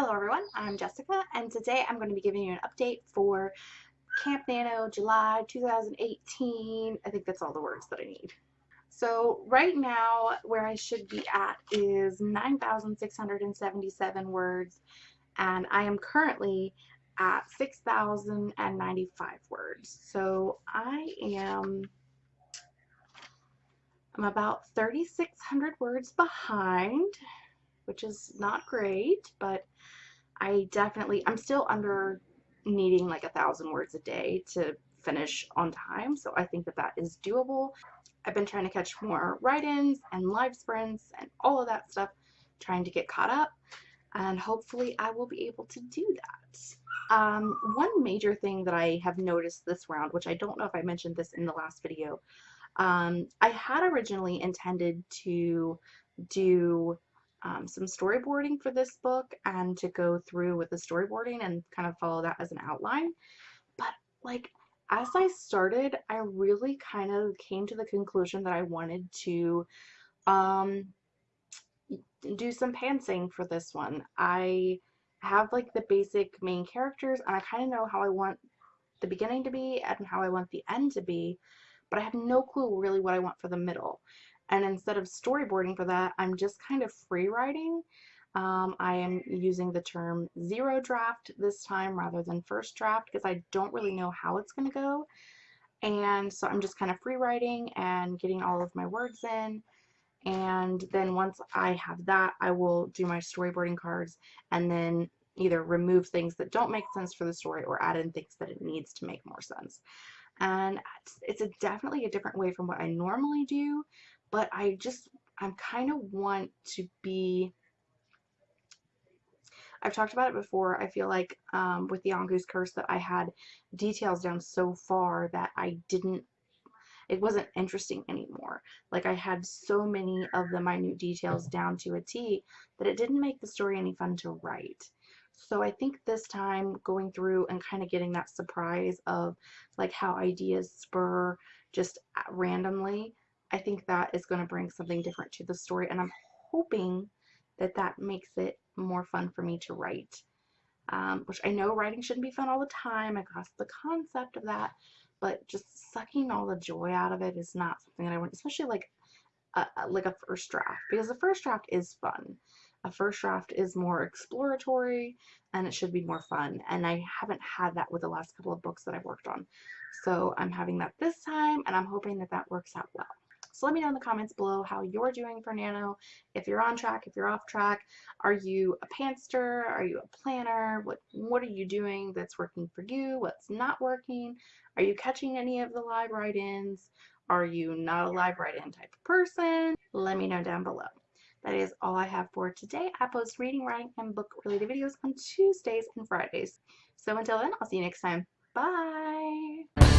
Hello everyone, I'm Jessica and today I'm going to be giving you an update for Camp Nano July 2018. I think that's all the words that I need. So right now where I should be at is 9,677 words and I am currently at 6,095 words. So I am I'm about 3,600 words behind which is not great, but I definitely, I'm still under needing like a thousand words a day to finish on time, so I think that that is doable. I've been trying to catch more write-ins and live sprints and all of that stuff, trying to get caught up, and hopefully I will be able to do that. Um, one major thing that I have noticed this round, which I don't know if I mentioned this in the last video, um, I had originally intended to do um, some storyboarding for this book and to go through with the storyboarding and kind of follow that as an outline. But like as I started, I really kind of came to the conclusion that I wanted to um, do some pantsing for this one. I have like the basic main characters and I kind of know how I want the beginning to be and how I want the end to be, but I have no clue really what I want for the middle. And instead of storyboarding for that, I'm just kind of free writing. Um, I am using the term zero draft this time rather than first draft because I don't really know how it's going to go. And so I'm just kind of free writing and getting all of my words in. And then once I have that, I will do my storyboarding cards and then either remove things that don't make sense for the story or add in things that it needs to make more sense. And it's, it's a definitely a different way from what I normally do, but I just, I'm kind of want to be, I've talked about it before, I feel like um, with the Yongu's Curse that I had details down so far that I didn't, it wasn't interesting anymore. Like I had so many of the minute details down to a T that it didn't make the story any fun to write. So I think this time going through and kind of getting that surprise of like how ideas spur just randomly I think that is going to bring something different to the story and I'm hoping that that makes it more fun for me to write. Um, which I know writing shouldn't be fun all the time. I grasp the concept of that, but just sucking all the joy out of it is not something that I want, especially like a, like a first draft, because the first draft is fun. A first draft is more exploratory and it should be more fun. And I haven't had that with the last couple of books that I've worked on. So I'm having that this time and I'm hoping that that works out well. So let me know in the comments below how you're doing for Nano, if you're on track, if you're off track. Are you a pantser? Are you a planner? What, what are you doing that's working for you? What's not working? Are you catching any of the live write-ins? Are you not a live write-in type of person? Let me know down below. That is all I have for today. I post reading, writing, and book related videos on Tuesdays and Fridays. So until then, I'll see you next time. Bye!